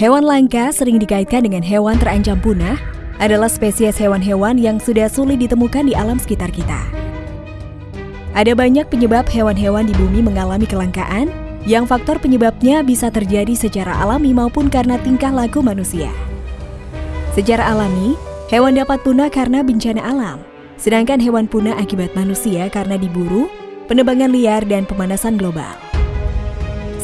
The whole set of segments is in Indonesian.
Hewan langka sering dikaitkan dengan hewan terancam punah adalah spesies hewan-hewan yang sudah sulit ditemukan di alam sekitar kita. Ada banyak penyebab hewan-hewan di bumi mengalami kelangkaan yang faktor penyebabnya bisa terjadi secara alami maupun karena tingkah laku manusia. Secara alami, hewan dapat punah karena bencana alam, sedangkan hewan punah akibat manusia karena diburu, penebangan liar, dan pemanasan global.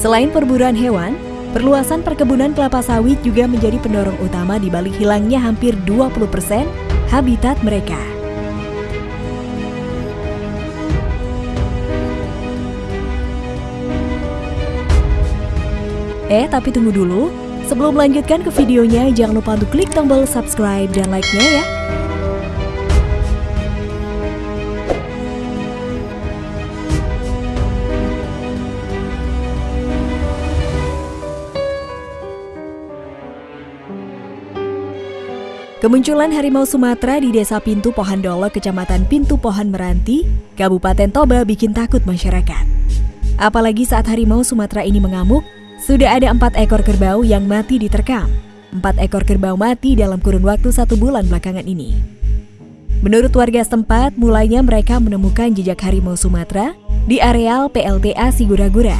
Selain perburuan hewan, Perluasan perkebunan kelapa sawit juga menjadi pendorong utama di balik hilangnya hampir 20% habitat mereka. Eh, tapi tunggu dulu. Sebelum melanjutkan ke videonya, jangan lupa untuk klik tombol subscribe dan like-nya ya. Kemunculan harimau Sumatera di Desa Pintu Pohon Dolo, Kecamatan Pintu Pohon Meranti, Kabupaten Toba bikin takut masyarakat. Apalagi saat harimau Sumatera ini mengamuk, sudah ada empat ekor kerbau yang mati diterkam. Empat ekor kerbau mati dalam kurun waktu satu bulan belakangan ini. Menurut warga setempat, mulainya mereka menemukan jejak harimau Sumatera di areal PLTA Sigura-Gura.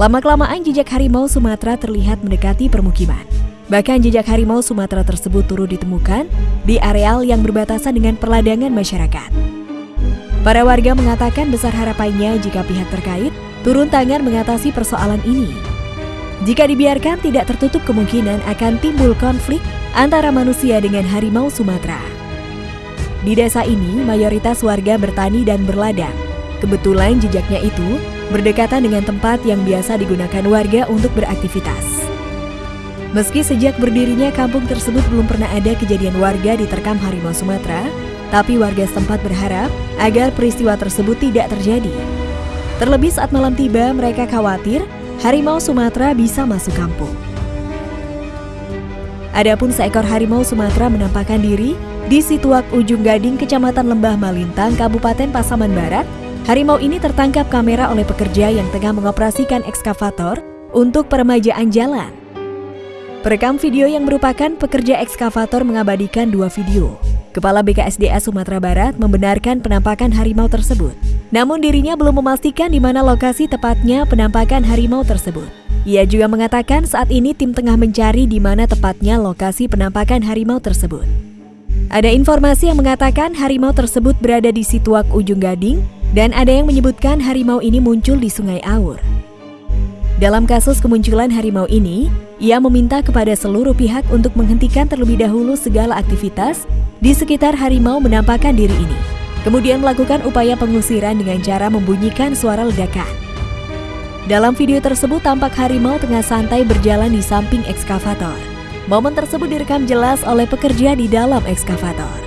Lama-kelamaan jejak harimau Sumatera terlihat mendekati permukiman. Bahkan jejak harimau Sumatera tersebut turut ditemukan di areal yang berbatasan dengan perladangan masyarakat. Para warga mengatakan besar harapannya jika pihak terkait turun tangan mengatasi persoalan ini. Jika dibiarkan tidak tertutup kemungkinan akan timbul konflik antara manusia dengan harimau Sumatera. Di desa ini, mayoritas warga bertani dan berladang. Kebetulan jejaknya itu berdekatan dengan tempat yang biasa digunakan warga untuk beraktivitas. Meski sejak berdirinya kampung tersebut belum pernah ada kejadian warga diterkam harimau Sumatera, tapi warga setempat berharap agar peristiwa tersebut tidak terjadi. Terlebih saat malam tiba, mereka khawatir harimau Sumatera bisa masuk kampung. Adapun seekor harimau Sumatera menampakkan diri di Situak Ujung Gading, Kecamatan Lembah Malintang, Kabupaten Pasaman Barat. Harimau ini tertangkap kamera oleh pekerja yang tengah mengoperasikan ekskavator untuk peremajaan jalan. Perekam video yang merupakan pekerja ekskavator mengabadikan dua video. Kepala BKSDA Sumatera Barat membenarkan penampakan harimau tersebut. Namun dirinya belum memastikan di mana lokasi tepatnya penampakan harimau tersebut. Ia juga mengatakan saat ini tim tengah mencari di mana tepatnya lokasi penampakan harimau tersebut. Ada informasi yang mengatakan harimau tersebut berada di Situak Ujung Gading dan ada yang menyebutkan harimau ini muncul di Sungai Aur. Dalam kasus kemunculan harimau ini, ia meminta kepada seluruh pihak untuk menghentikan terlebih dahulu segala aktivitas di sekitar harimau menampakkan diri ini. Kemudian melakukan upaya pengusiran dengan cara membunyikan suara ledakan. Dalam video tersebut tampak harimau tengah santai berjalan di samping ekskavator. Momen tersebut direkam jelas oleh pekerja di dalam ekskavator.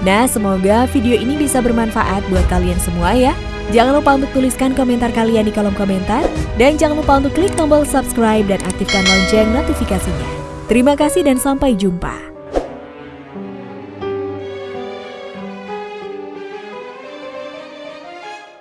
Nah, semoga video ini bisa bermanfaat buat kalian semua ya. Jangan lupa untuk tuliskan komentar kalian di kolom komentar. Dan jangan lupa untuk klik tombol subscribe dan aktifkan lonceng notifikasinya. Terima kasih dan sampai jumpa.